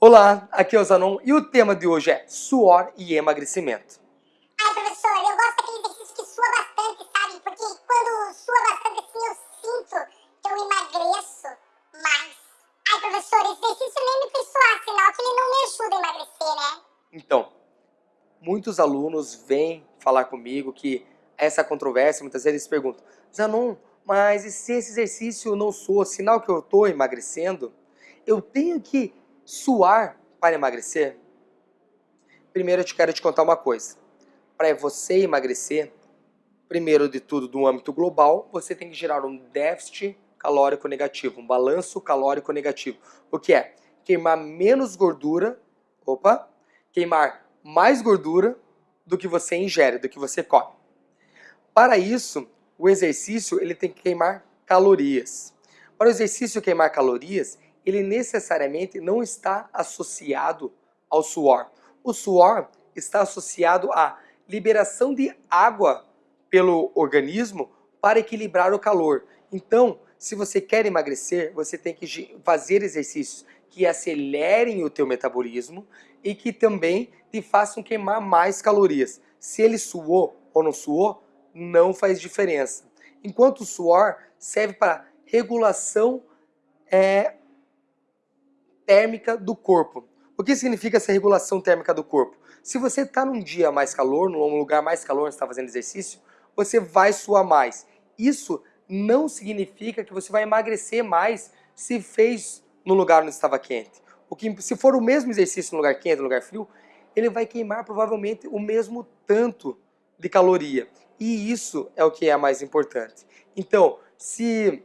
Olá, aqui é o Zanon e o tema de hoje é suor e emagrecimento. Ai, professor, eu gosto daquele exercício que sua bastante, sabe? Porque quando sua bastante assim, eu sinto que eu emagreço mais. Ai, professor, esse exercício nem me fez suar, sinal que ele não me ajuda a emagrecer, né? Então, muitos alunos vêm falar comigo que essa controvérsia, muitas vezes eles perguntam, Zanon, mas e se esse exercício não soa sinal que eu estou emagrecendo? Eu tenho que suar para emagrecer? Primeiro eu te quero te contar uma coisa. Para você emagrecer, primeiro de tudo, do âmbito global, você tem que gerar um déficit calórico negativo, um balanço calórico negativo. O que é? Queimar menos gordura, opa, queimar mais gordura do que você ingere, do que você come. Para isso, o exercício ele tem que queimar calorias. Para o exercício queimar calorias, ele necessariamente não está associado ao suor. O suor está associado à liberação de água pelo organismo para equilibrar o calor. Então, se você quer emagrecer, você tem que fazer exercícios que acelerem o teu metabolismo e que também te façam queimar mais calorias. Se ele suou ou não suou, não faz diferença. Enquanto o suor serve para regulação é, térmica do corpo. O que significa essa regulação térmica do corpo? Se você está num dia mais calor, num lugar mais calor, está fazendo exercício, você vai suar mais. Isso não significa que você vai emagrecer mais se fez no lugar onde estava quente. O que, se for o mesmo exercício no lugar quente, no lugar frio, ele vai queimar provavelmente o mesmo tanto de caloria. E isso é o que é mais importante. Então, se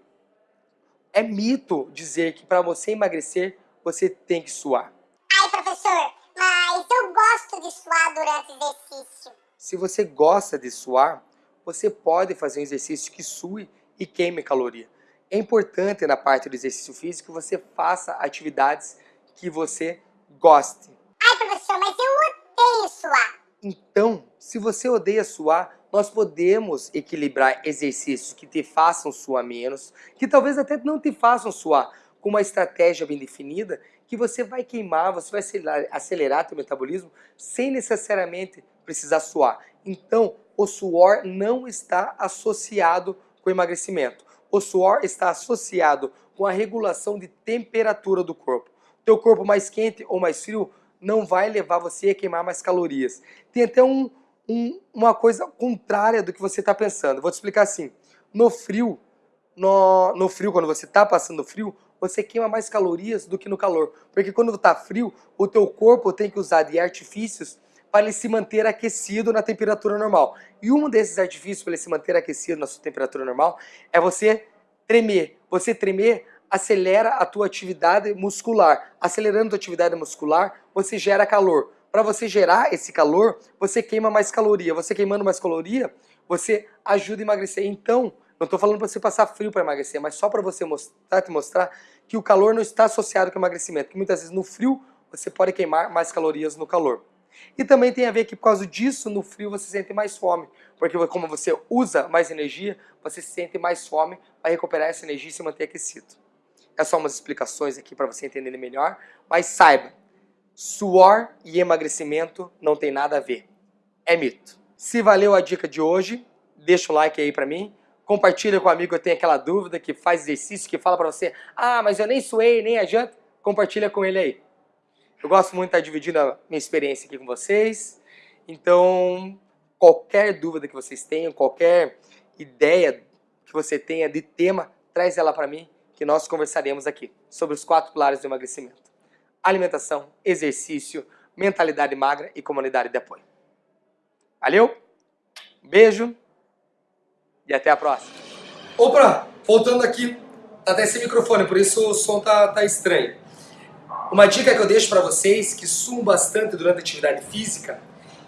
é mito dizer que para você emagrecer você tem que suar. Ai, professor, mas eu gosto de suar durante o exercício. Se você gosta de suar, você pode fazer um exercício que sue e queime caloria. É importante na parte do exercício físico que você faça atividades que você goste. Ai, professor, mas eu odeio suar. Então, se você odeia suar, nós podemos equilibrar exercícios que te façam suar menos, que talvez até não te façam suar, com uma estratégia bem definida, que você vai queimar, você vai acelerar, acelerar teu metabolismo sem necessariamente precisar suar. Então, o suor não está associado com emagrecimento. O suor está associado com a regulação de temperatura do corpo. Teu corpo mais quente ou mais frio não vai levar você a queimar mais calorias. Tem até um, um, uma coisa contrária do que você está pensando. Vou te explicar assim. No frio, no, no frio, quando você está passando frio, você queima mais calorias do que no calor. Porque quando está frio, o teu corpo tem que usar de artifícios para ele se manter aquecido na temperatura normal. E um desses artifícios para ele se manter aquecido na sua temperatura normal é você tremer. Você tremer acelera a tua atividade muscular. Acelerando a tua atividade muscular, você gera calor. Para você gerar esse calor, você queima mais caloria. Você queimando mais caloria, você ajuda a emagrecer. Então, não estou falando para você passar frio para emagrecer, mas só para você mostrar, te mostrar que o calor não está associado com emagrecimento, que muitas vezes no frio você pode queimar mais calorias no calor. E também tem a ver que por causa disso, no frio você sente mais fome, porque como você usa mais energia, você sente mais fome para recuperar essa energia e se manter aquecido. É só umas explicações aqui para você entender melhor, mas saiba, suor e emagrecimento não tem nada a ver. É mito. Se valeu a dica de hoje, deixa o like aí para mim, compartilha com um amigo que tem aquela dúvida, que faz exercício, que fala para você, ah, mas eu nem suei, nem adianta, compartilha com ele aí. Eu gosto muito de estar dividindo a minha experiência aqui com vocês, então qualquer dúvida que vocês tenham, qualquer ideia que você tenha de tema, traz ela para mim, que nós conversaremos aqui sobre os quatro pilares do emagrecimento. Alimentação, exercício, mentalidade magra e comunidade de apoio. Valeu? beijo e até a próxima. Opa, voltando aqui, tá até esse microfone, por isso o som tá, tá estranho. Uma dica que eu deixo para vocês, que suam bastante durante a atividade física,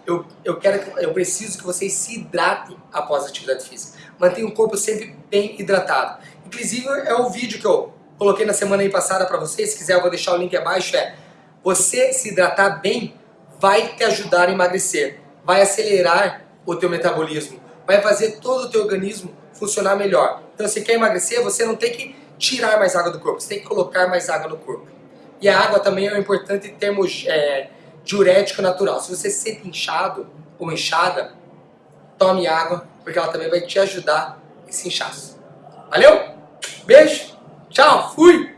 eu, eu, quero, eu preciso que vocês se hidratem após a atividade física. Mantenham o corpo sempre bem hidratado. Inclusive, é o vídeo que eu coloquei na semana passada para vocês, se quiser eu vou deixar o link abaixo, é você se hidratar bem vai te ajudar a emagrecer, vai acelerar o teu metabolismo, vai fazer todo o teu organismo funcionar melhor. Então, se quer emagrecer, você não tem que tirar mais água do corpo, você tem que colocar mais água no corpo. E a água também é um importante termo é, diurético natural. Se você se sente inchado ou inchada, tome água, porque ela também vai te ajudar esse inchaço. Valeu? Beijo, tchau, fui!